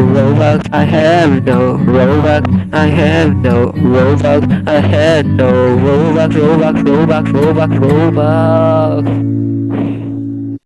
Robux, I have no Robux, I have no Robux, I have no Robux, Robux, Robux, Robux, Robux.